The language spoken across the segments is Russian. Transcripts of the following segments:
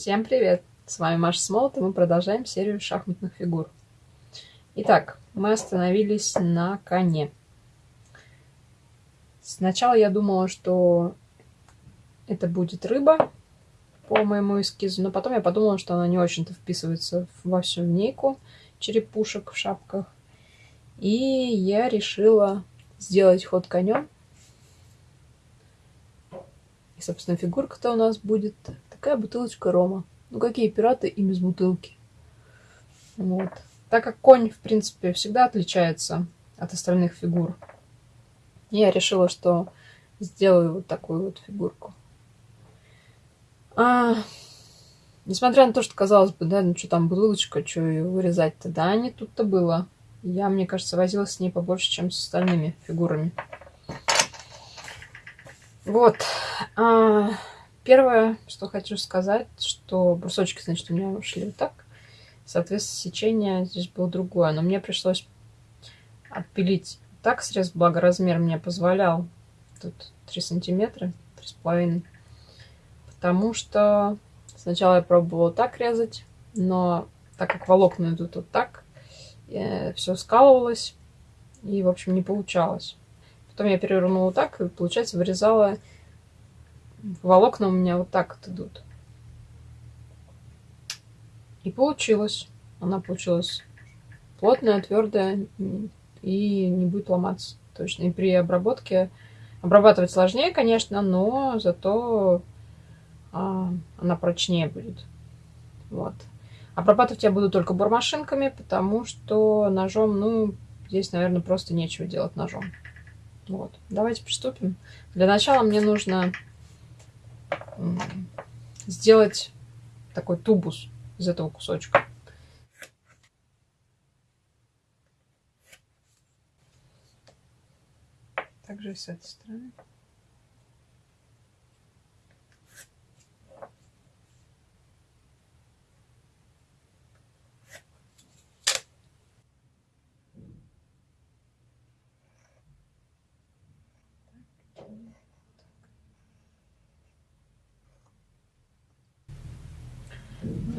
Всем привет! С вами Маша Смолот, и мы продолжаем серию шахматных фигур. Итак, мы остановились на коне. Сначала я думала, что это будет рыба по моему эскизу, но потом я подумала, что она не очень-то вписывается во всю линейку черепушек в шапках. И я решила сделать ход конем. И, собственно, фигурка-то у нас будет такая бутылочка рома. Ну, какие пираты и без бутылки. Вот. Так как конь, в принципе, всегда отличается от остальных фигур, я решила, что сделаю вот такую вот фигурку. А, несмотря на то, что казалось бы, да, ну что там бутылочка, что ее вырезать-то, да, не тут-то было. Я, мне кажется, возилась с ней побольше, чем с остальными фигурами. Вот. А, первое, что хочу сказать, что брусочки, значит, у меня ушли вот так. Соответственно, сечение здесь было другое. Но мне пришлось отпилить так срез, благо размер мне позволял. Тут 3 сантиметра, 3,5. Потому что сначала я пробовала так резать, но так как волокна идут вот так, э, все скалывалось и, в общем, не получалось. Потом я перевернула так, и, получается, вырезала волокна у меня вот так вот идут. И получилось. Она получилась плотная, твердая и не будет ломаться. Точно. И при обработке обрабатывать сложнее, конечно, но зато а, она прочнее будет. Вот. Обрабатывать я буду только бормашинками, потому что ножом, ну, здесь, наверное, просто нечего делать ножом. Вот. Давайте приступим. Для начала мне нужно сделать такой тубус из этого кусочка. Также с этой стороны.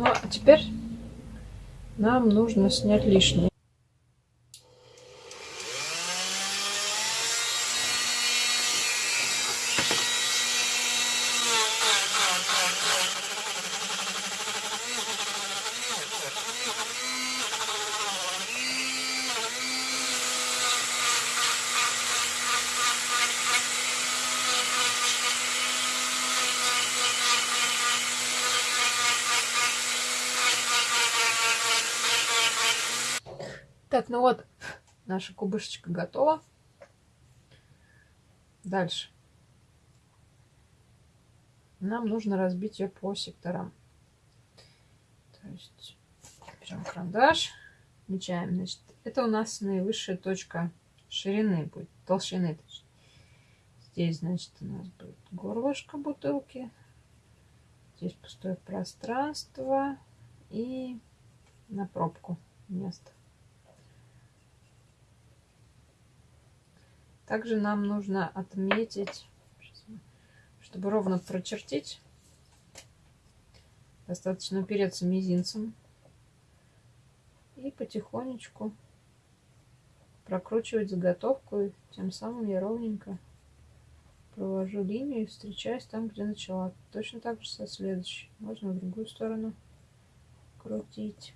Ну, а теперь нам нужно снять лишнее. Так, ну вот, наша кубышечка готова. Дальше. Нам нужно разбить ее по секторам. То есть берем карандаш, отмечаем. Значит, это у нас наивысшая точка ширины будет, толщины. Здесь, значит, у нас будет горлышко бутылки. Здесь пустое пространство и на пробку место. Также нам нужно отметить, чтобы ровно прочертить, достаточно упереться мизинцем и потихонечку прокручивать заготовку. И тем самым я ровненько провожу линию и встречаюсь там, где начала. Точно так же со следующей. Можно в другую сторону крутить.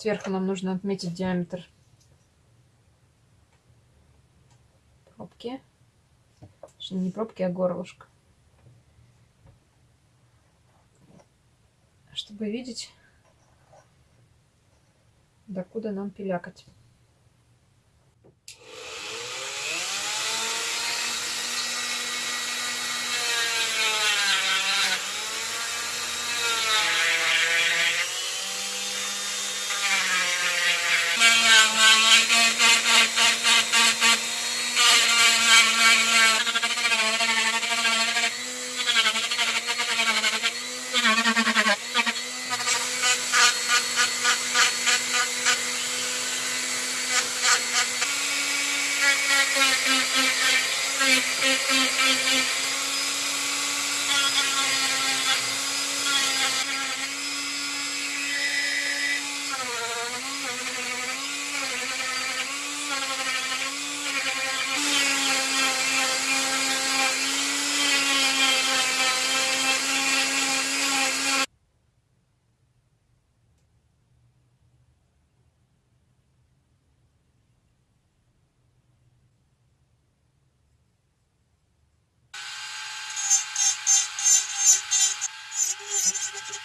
Сверху нам нужно отметить диаметр пробки. Не пробки, а горлышко. Чтобы видеть, докуда нам пилякать.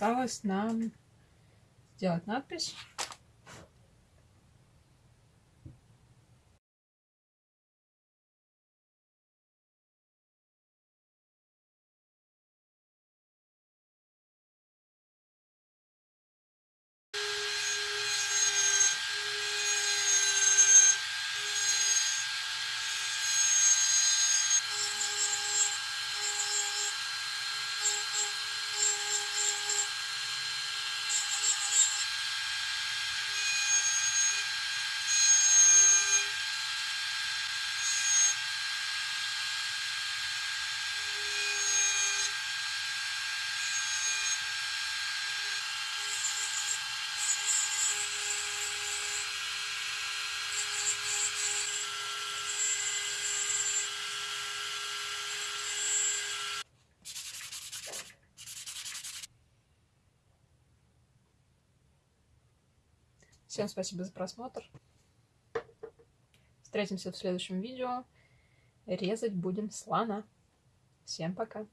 осталось нам сделать надпись. Всем спасибо за просмотр. Встретимся в следующем видео. Резать будем слона. Всем пока.